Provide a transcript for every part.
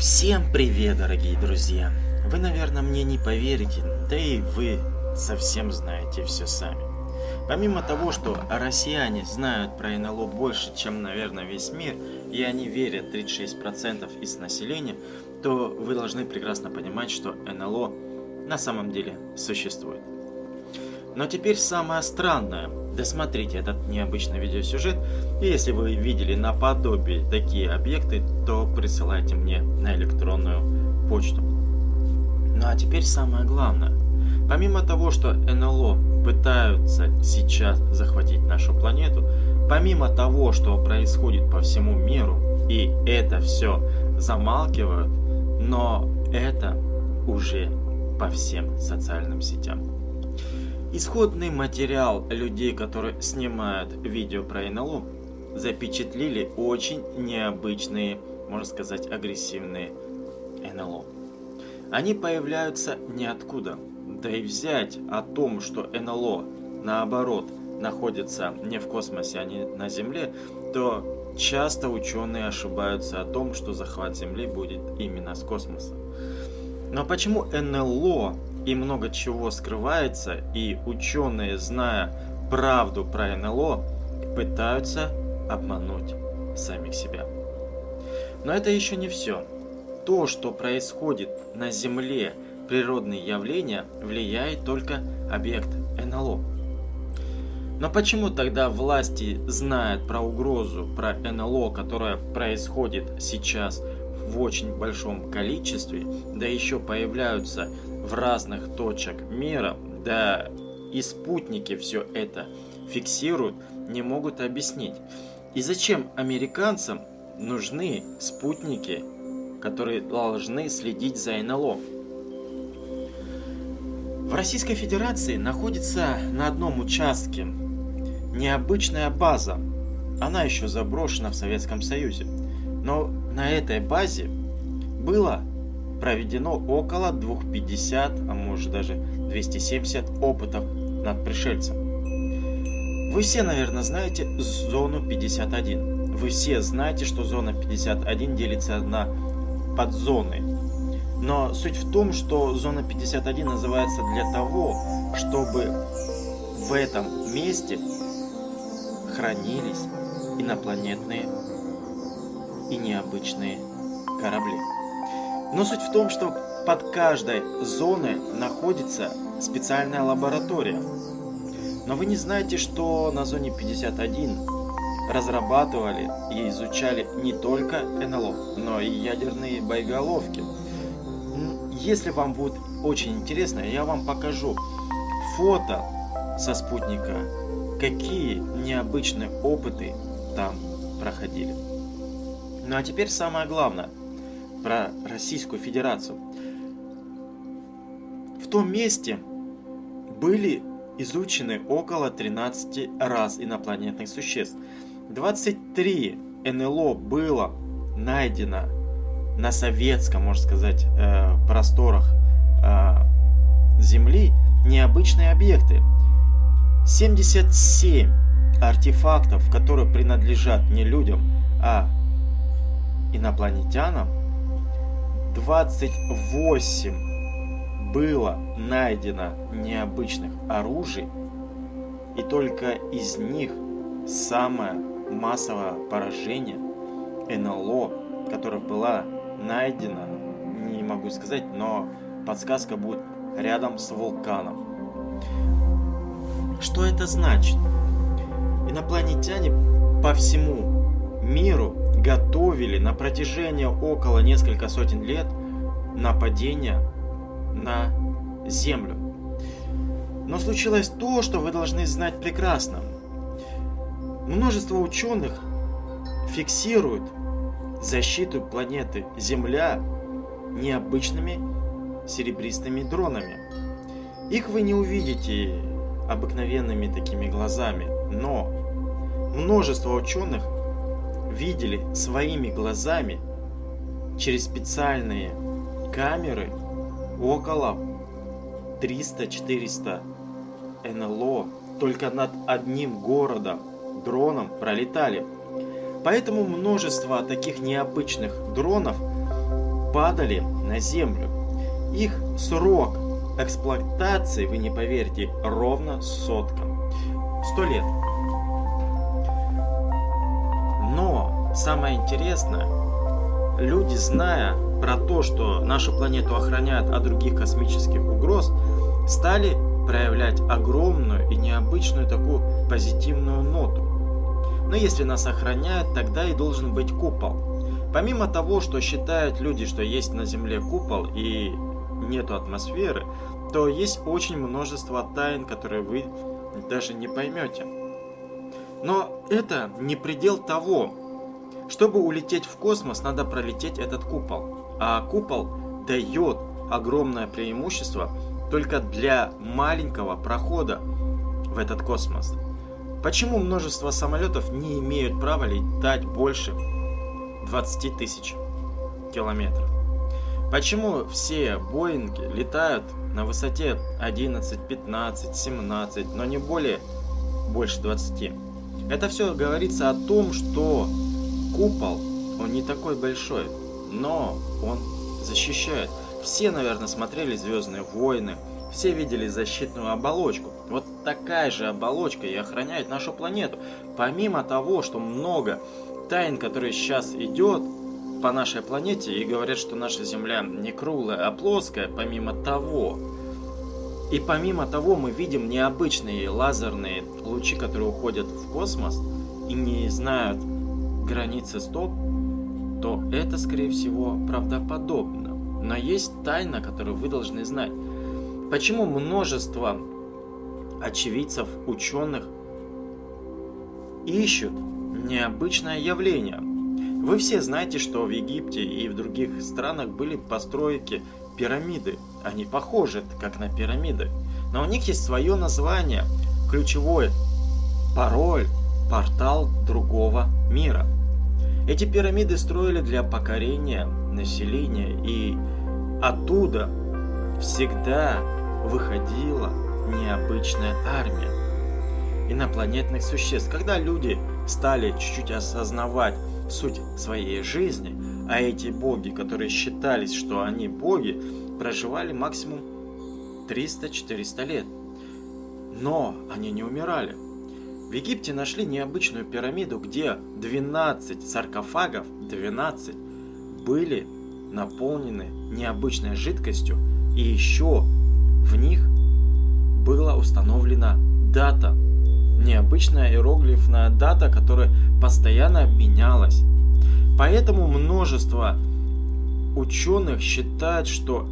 Всем привет, дорогие друзья! Вы, наверное, мне не поверите, да и вы совсем знаете все сами. Помимо того, что россияне знают про НЛО больше, чем, наверное, весь мир, и они верят 36% из населения, то вы должны прекрасно понимать, что НЛО на самом деле существует. Но теперь самое странное. Досмотрите этот необычный видеосюжет, и если вы видели наподобие такие объекты, то присылайте мне на электронную почту. Ну а теперь самое главное. Помимо того, что НЛО пытаются сейчас захватить нашу планету, помимо того, что происходит по всему миру, и это все замалкивают, но это уже по всем социальным сетям. Исходный материал людей, которые снимают видео про НЛО, запечатлели очень необычные, можно сказать, агрессивные НЛО. Они появляются ниоткуда. Да и взять о том, что НЛО, наоборот, находится не в космосе, а не на Земле, то часто ученые ошибаются о том, что захват Земли будет именно с космоса. Но почему НЛО и много чего скрывается, и ученые, зная правду про НЛО, пытаются обмануть самих себя. Но это еще не все. То, что происходит на Земле, природные явления, влияет только объект НЛО. Но почему тогда власти знают про угрозу, про НЛО, которая происходит сейчас в очень большом количестве, да еще появляются в разных точек мира, да и спутники все это фиксируют, не могут объяснить. И зачем американцам нужны спутники, которые должны следить за НЛО? В Российской Федерации находится на одном участке необычная база. Она еще заброшена в Советском Союзе. Но на этой базе было проведено около 250, а может даже 270 опытов над пришельцем. Вы все, наверное, знаете зону 51. Вы все знаете, что зона 51 делится на подзоны. Но суть в том, что зона 51 называется для того, чтобы в этом месте хранились инопланетные и необычные корабли. Но суть в том, что под каждой зоной находится специальная лаборатория. Но вы не знаете, что на зоне 51 разрабатывали и изучали не только НЛО, но и ядерные боеголовки. Если вам будет очень интересно, я вам покажу фото со спутника, какие необычные опыты там проходили. Ну а теперь самое главное – про Российскую Федерацию. В том месте были изучены около 13 раз инопланетных существ. 23 НЛО было найдено на советском, можно сказать, э, просторах э, Земли необычные объекты. 77 артефактов, которые принадлежат не людям, а инопланетянам, 28 было найдено необычных оружий, и только из них самое массовое поражение НЛО, которое было найдено, не могу сказать, но подсказка будет рядом с вулканом. Что это значит? Инопланетяне по всему миру готовили на протяжении около несколько сотен лет нападения на Землю. Но случилось то, что вы должны знать прекрасно. Множество ученых фиксируют защиту планеты Земля необычными серебристыми дронами. Их вы не увидите обыкновенными такими глазами, но множество ученых видели своими глазами через специальные камеры около 300-400 НЛО только над одним городом дроном пролетали. Поэтому множество таких необычных дронов падали на Землю. Их срок эксплуатации, вы не поверите, ровно сотка. Сто лет. Самое интересное, люди, зная про то, что нашу планету охраняют от других космических угроз, стали проявлять огромную и необычную такую позитивную ноту. Но если нас охраняют, тогда и должен быть купол. Помимо того, что считают люди, что есть на Земле купол и нету атмосферы, то есть очень множество тайн, которые вы даже не поймете. Но это не предел того. Чтобы улететь в космос, надо пролететь этот купол. А купол дает огромное преимущество только для маленького прохода в этот космос. Почему множество самолетов не имеют права летать больше 20 тысяч километров? Почему все Боинги летают на высоте 11, 15, 17, но не более больше 20? Это все говорится о том, что купол, он не такой большой, но он защищает. Все, наверное, смотрели «Звездные войны», все видели защитную оболочку. Вот такая же оболочка и охраняет нашу планету. Помимо того, что много тайн, которые сейчас идет по нашей планете и говорят, что наша Земля не круглая, а плоская, помимо того, и помимо того мы видим необычные лазерные лучи, которые уходят в космос и не знают границы стоп, то это, скорее всего, правдоподобно. Но есть тайна, которую вы должны знать. Почему множество очевидцев, ученых ищут необычное явление? Вы все знаете, что в Египте и в других странах были постройки пирамиды. Они похожи, как на пирамиды. Но у них есть свое название, ключевой пароль, портал другого мира. Эти пирамиды строили для покорения населения, и оттуда всегда выходила необычная армия инопланетных существ. Когда люди стали чуть-чуть осознавать суть своей жизни, а эти боги, которые считались, что они боги, проживали максимум 300-400 лет. Но они не умирали. В Египте нашли необычную пирамиду, где 12 саркофагов, 12, были наполнены необычной жидкостью, и еще в них была установлена дата. Необычная иероглифная дата, которая постоянно менялась. Поэтому множество ученых считают, что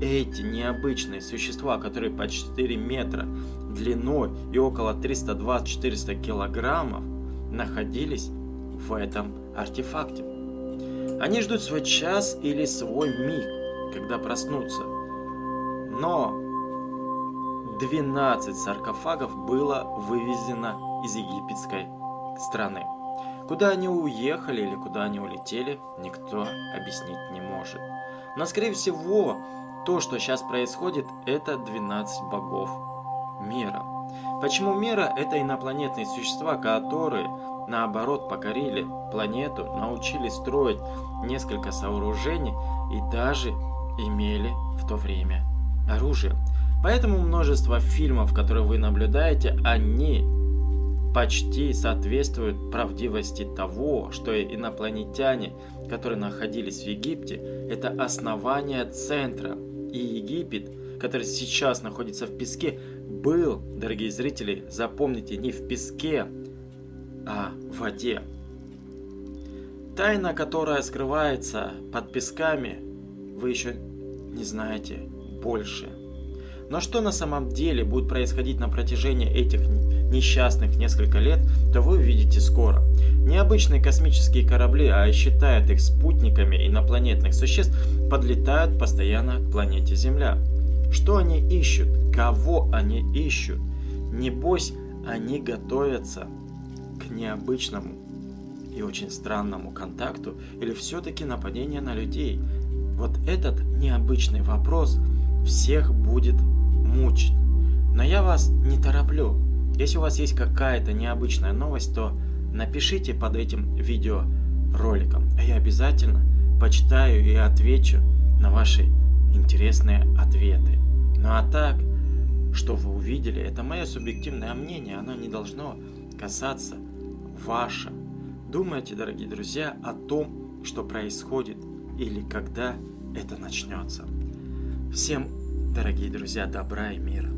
эти необычные существа, которые по 4 метра длиной и около 320-400 килограммов, находились в этом артефакте. Они ждут свой час или свой миг, когда проснутся. Но 12 саркофагов было вывезено из египетской страны. Куда они уехали или куда они улетели, никто объяснить не может. Но, скорее всего, то, что сейчас происходит, это 12 богов мира. Почему мира? Это инопланетные существа, которые, наоборот, покорили планету, научились строить несколько сооружений и даже имели в то время оружие. Поэтому множество фильмов, которые вы наблюдаете, они почти соответствуют правдивости того, что инопланетяне, которые находились в Египте, это основание центра. И Египет, который сейчас находится в песке, был, дорогие зрители, запомните, не в песке, а в воде. Тайна, которая скрывается под песками, вы еще не знаете больше. Но что на самом деле будет происходить на протяжении этих несчастных несколько лет, то вы увидите скоро. Необычные космические корабли, а считают их спутниками инопланетных существ, подлетают постоянно к планете Земля. Что они ищут? Кого они ищут? Небось, они готовятся к необычному и очень странному контакту или все-таки нападение на людей? Вот этот необычный вопрос всех будет мучить. Но я вас не тороплю. Если у вас есть какая-то необычная новость, то напишите под этим видеороликом, а я обязательно почитаю и отвечу на ваши интересные ответы. Ну а так, что вы увидели, это мое субъективное мнение, оно не должно касаться ваше. Думайте, дорогие друзья, о том, что происходит или когда это начнется. Всем, дорогие друзья, добра и мира.